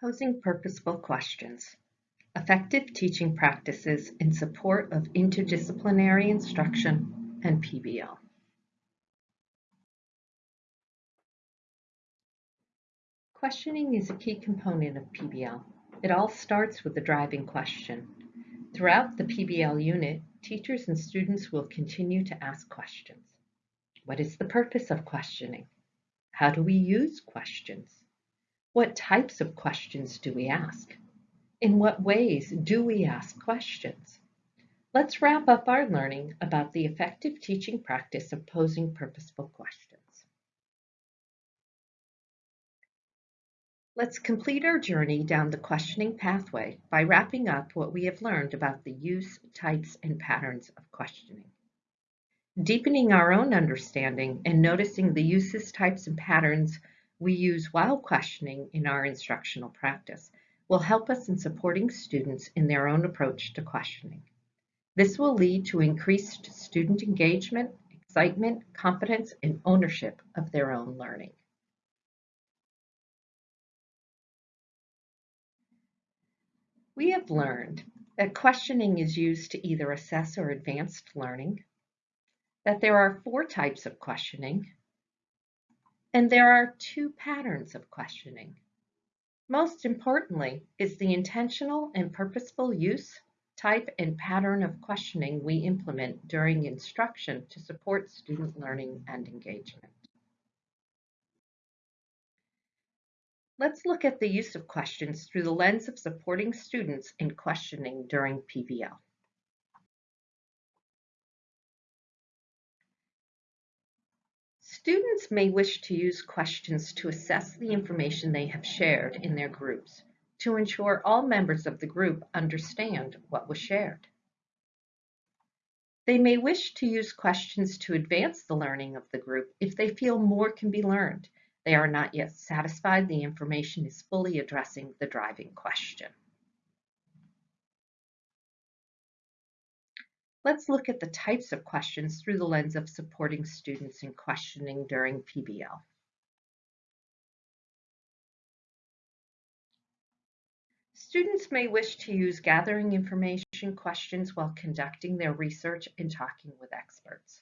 Posing purposeful questions. Effective teaching practices in support of interdisciplinary instruction and PBL. Questioning is a key component of PBL. It all starts with the driving question. Throughout the PBL unit, teachers and students will continue to ask questions. What is the purpose of questioning? How do we use questions? What types of questions do we ask? In what ways do we ask questions? Let's wrap up our learning about the effective teaching practice of posing purposeful questions. Let's complete our journey down the questioning pathway by wrapping up what we have learned about the use, types, and patterns of questioning. Deepening our own understanding and noticing the uses, types, and patterns we use while questioning in our instructional practice will help us in supporting students in their own approach to questioning. This will lead to increased student engagement, excitement, confidence, and ownership of their own learning. We have learned that questioning is used to either assess or advance learning, that there are four types of questioning, and there are two patterns of questioning. Most importantly is the intentional and purposeful use, type, and pattern of questioning we implement during instruction to support student learning and engagement. Let's look at the use of questions through the lens of supporting students in questioning during PBL. Students may wish to use questions to assess the information they have shared in their groups to ensure all members of the group understand what was shared. They may wish to use questions to advance the learning of the group if they feel more can be learned. They are not yet satisfied the information is fully addressing the driving question. Let's look at the types of questions through the lens of supporting students in questioning during PBL. Students may wish to use gathering information questions while conducting their research and talking with experts.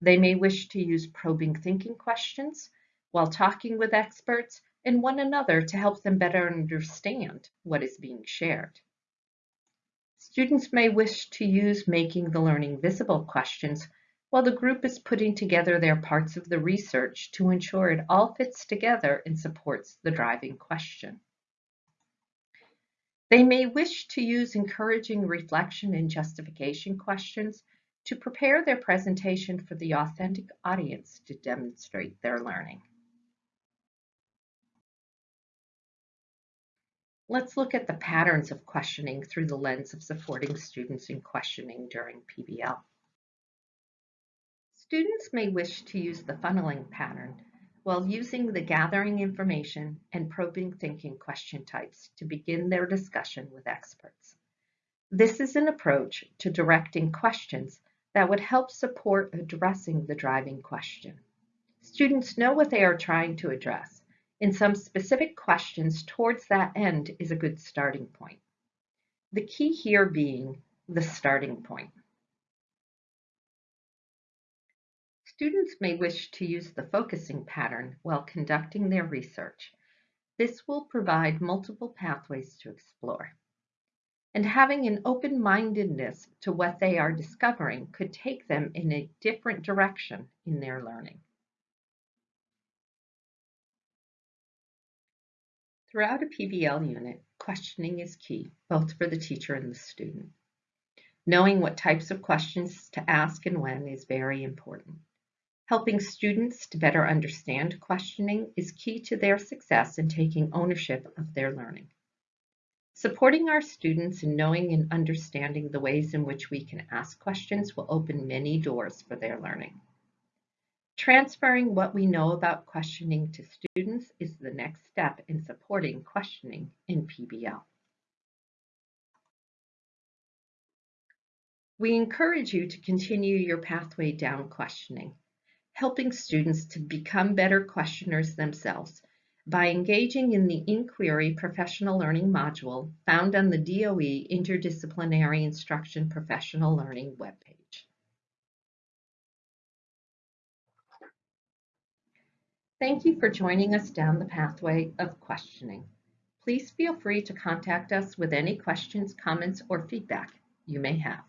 They may wish to use probing thinking questions while talking with experts and one another to help them better understand what is being shared. Students may wish to use making the learning visible questions while the group is putting together their parts of the research to ensure it all fits together and supports the driving question. They may wish to use encouraging reflection and justification questions to prepare their presentation for the authentic audience to demonstrate their learning. Let's look at the patterns of questioning through the lens of supporting students in questioning during PBL. Students may wish to use the funneling pattern while using the gathering information and probing thinking question types to begin their discussion with experts. This is an approach to directing questions that would help support addressing the driving question. Students know what they are trying to address in some specific questions towards that end is a good starting point. The key here being the starting point. Students may wish to use the focusing pattern while conducting their research. This will provide multiple pathways to explore. And having an open-mindedness to what they are discovering could take them in a different direction in their learning. Throughout a PBL unit, questioning is key, both for the teacher and the student. Knowing what types of questions to ask and when is very important. Helping students to better understand questioning is key to their success in taking ownership of their learning. Supporting our students in knowing and understanding the ways in which we can ask questions will open many doors for their learning. Transferring what we know about questioning to students is the next step in supporting questioning in PBL. We encourage you to continue your pathway down questioning, helping students to become better questioners themselves. by engaging in the Inquiry Professional Learning module found on the DOE Interdisciplinary Instruction Professional Learning webpage. Thank you for joining us down the pathway of questioning. Please feel free to contact us with any questions, comments, or feedback you may have.